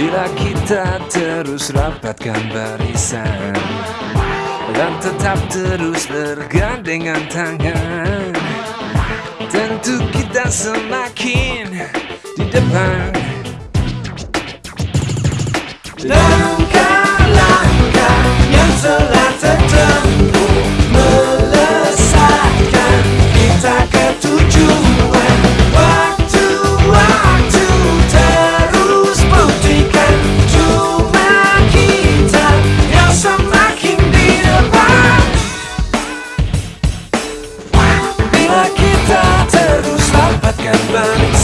Bila kita terus rapatkan barisan Dan tetap terus bergandengan tangan Tentu kita semakin di depan. Selalu Marilah kita terus rapatkan bangsa.